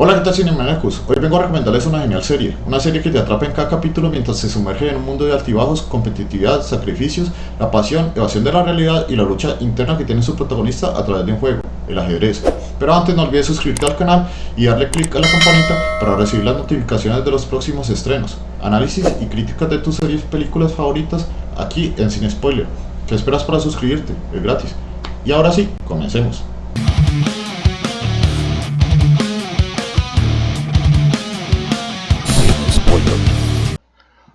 Hola, ¿qué tal Cinemanecus? Hoy vengo a recomendarles una genial serie, una serie que te atrapa en cada capítulo mientras se sumerge en un mundo de altibajos, competitividad, sacrificios, la pasión, evasión de la realidad y la lucha interna que tiene su protagonista a través de un juego, el ajedrez. Pero antes no olvides suscribirte al canal y darle click a la campanita para recibir las notificaciones de los próximos estrenos, análisis y críticas de tus series y películas favoritas aquí en Cine Spoiler. ¿Qué esperas para suscribirte? Es gratis. Y ahora sí, comencemos.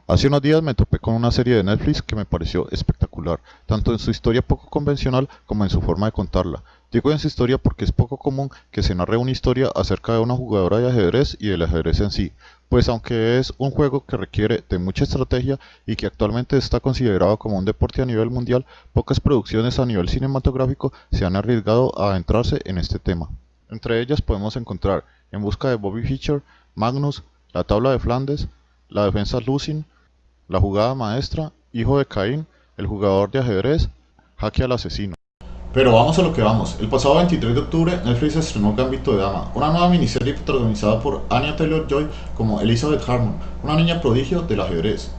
Hace unos días me topé con una serie de Netflix que me pareció espectacular, tanto en su historia poco convencional como en su forma de contarla. Digo en su historia porque es poco común que se narre una historia acerca de una jugadora de ajedrez y del ajedrez en sí, pues aunque es un juego que requiere de mucha estrategia y que actualmente está considerado como un deporte a nivel mundial, pocas producciones a nivel cinematográfico se han arriesgado a adentrarse en este tema. Entre ellas podemos encontrar En busca de Bobby Fischer, Magnus, La tabla de Flandes, La defensa Lucin, La jugada maestra, Hijo de Caín, El jugador de ajedrez, Jaque al asesino. Pero vamos a lo que vamos. El pasado 23 de octubre, Netflix estrenó Gambito de Dama, una nueva miniserie protagonizada por Anya Taylor-Joy como Elizabeth Harmon, una niña prodigio del ajedrez.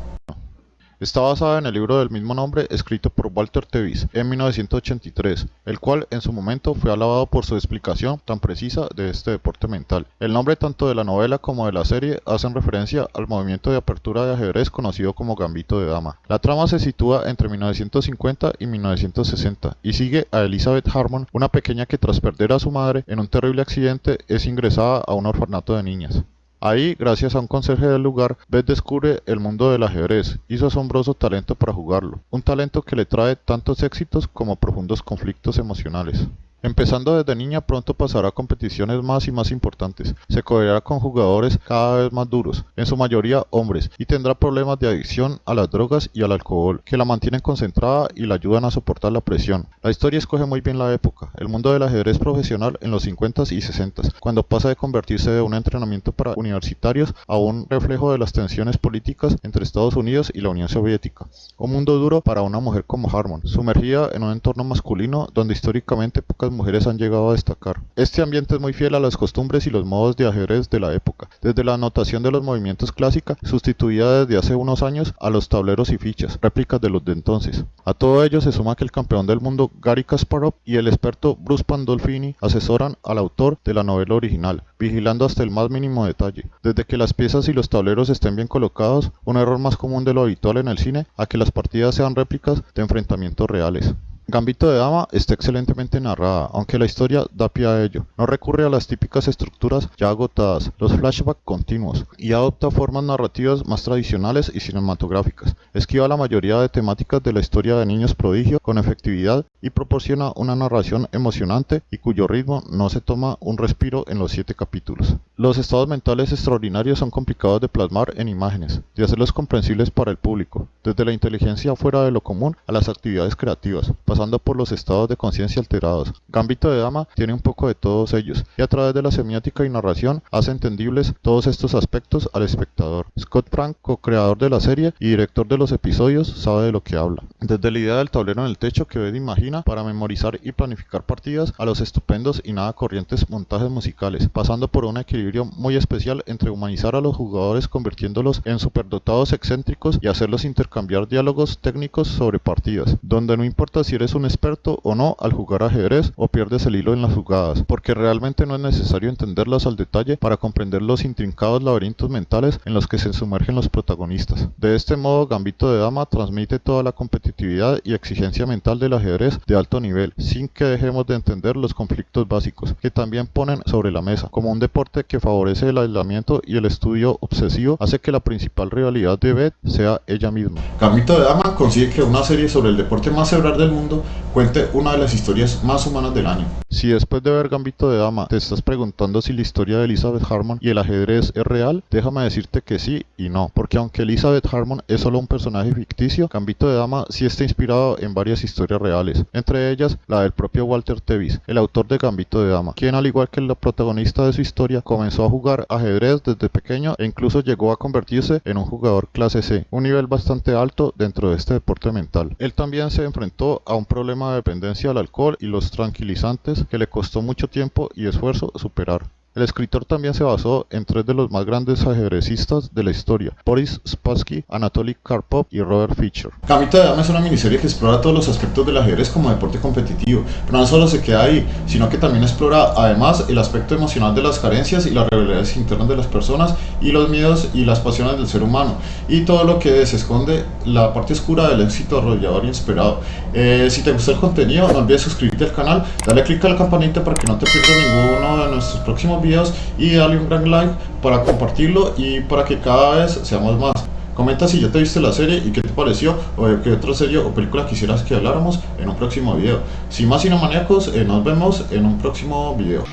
Está basada en el libro del mismo nombre escrito por Walter Tevis en 1983, el cual en su momento fue alabado por su explicación tan precisa de este deporte mental. El nombre tanto de la novela como de la serie hacen referencia al movimiento de apertura de ajedrez conocido como Gambito de Dama. La trama se sitúa entre 1950 y 1960 y sigue a Elizabeth Harmon, una pequeña que tras perder a su madre en un terrible accidente es ingresada a un orfanato de niñas. Ahí, gracias a un conserje del lugar, Beth descubre el mundo del ajedrez y su asombroso talento para jugarlo, un talento que le trae tantos éxitos como profundos conflictos emocionales. Empezando desde niña pronto pasará a competiciones más y más importantes, se codeará con jugadores cada vez más duros, en su mayoría hombres, y tendrá problemas de adicción a las drogas y al alcohol, que la mantienen concentrada y la ayudan a soportar la presión. La historia escoge muy bien la época, el mundo del ajedrez profesional en los 50s y 60s, cuando pasa de convertirse de un entrenamiento para universitarios a un reflejo de las tensiones políticas entre Estados Unidos y la Unión Soviética. Un mundo duro para una mujer como Harmon, sumergida en un entorno masculino donde históricamente pocas mujeres han llegado a destacar. Este ambiente es muy fiel a las costumbres y los modos de ajedrez de la época, desde la anotación de los movimientos clásica, sustituida desde hace unos años a los tableros y fichas, réplicas de los de entonces. A todo ello se suma que el campeón del mundo Gary Kasparov y el experto Bruce Pandolfini asesoran al autor de la novela original, vigilando hasta el más mínimo detalle, desde que las piezas y los tableros estén bien colocados, un error más común de lo habitual en el cine, a que las partidas sean réplicas de enfrentamientos reales. Gambito de Dama está excelentemente narrada, aunque la historia da pie a ello. No recurre a las típicas estructuras ya agotadas, los flashbacks continuos, y adopta formas narrativas más tradicionales y cinematográficas. Esquiva la mayoría de temáticas de la historia de niños prodigio con efectividad y proporciona una narración emocionante y cuyo ritmo no se toma un respiro en los siete capítulos. Los estados mentales extraordinarios son complicados de plasmar en imágenes, de hacerlos comprensibles para el público, desde la inteligencia fuera de lo común a las actividades creativas pasando por los estados de conciencia alterados. Gambito de Dama tiene un poco de todos ellos, y a través de la semiótica y narración hace entendibles todos estos aspectos al espectador. Scott Frank, co-creador de la serie y director de los episodios, sabe de lo que habla. Desde la idea del tablero en el techo que Bed imagina para memorizar y planificar partidas a los estupendos y nada corrientes montajes musicales, pasando por un equilibrio muy especial entre humanizar a los jugadores convirtiéndolos en superdotados excéntricos y hacerlos intercambiar diálogos técnicos sobre partidas, donde no importa si eres eres un experto o no al jugar ajedrez o pierdes el hilo en las jugadas, porque realmente no es necesario entenderlas al detalle para comprender los intrincados laberintos mentales en los que se sumergen los protagonistas. De este modo, Gambito de Dama transmite toda la competitividad y exigencia mental del ajedrez de alto nivel, sin que dejemos de entender los conflictos básicos, que también ponen sobre la mesa. Como un deporte que favorece el aislamiento y el estudio obsesivo, hace que la principal rivalidad de Beth sea ella misma. Gambito de Dama consigue que una serie sobre el deporte más cerebral del mundo cuente una de las historias más humanas del año. Si después de ver Gambito de Dama te estás preguntando si la historia de Elizabeth Harmon y el ajedrez es real, déjame decirte que sí y no, porque aunque Elizabeth Harmon es solo un personaje ficticio, Gambito de Dama sí está inspirado en varias historias reales, entre ellas la del propio Walter Tevis, el autor de Gambito de Dama, quien al igual que la protagonista de su historia comenzó a jugar ajedrez desde pequeño e incluso llegó a convertirse en un jugador clase C, un nivel bastante alto dentro de este deporte mental. Él también se enfrentó a un problema de dependencia al alcohol y los tranquilizantes que le costó mucho tiempo y esfuerzo superar. El escritor también se basó en tres de los más grandes ajedrecistas de la historia, Boris Spassky, Anatoly Karpov y Robert Fischer. Camita de Dama es una miniserie que explora todos los aspectos del ajedrez como deporte competitivo, pero no solo se queda ahí, sino que también explora además el aspecto emocional de las carencias y las rebeliones internas de las personas y los miedos y las pasiones del ser humano y todo lo que se esconde la parte oscura del éxito arrollador y esperado. Eh, si te gustó el contenido, no olvides suscribirte al canal, dale click a la campanita para que no te pierdas ninguno de nuestros próximos videos y dale un gran like para compartirlo y para que cada vez seamos más. Comenta si ya te viste la serie y qué te pareció o de qué otra serie o película quisieras que habláramos en un próximo video. Sin más cinemaníacos, eh, nos vemos en un próximo video.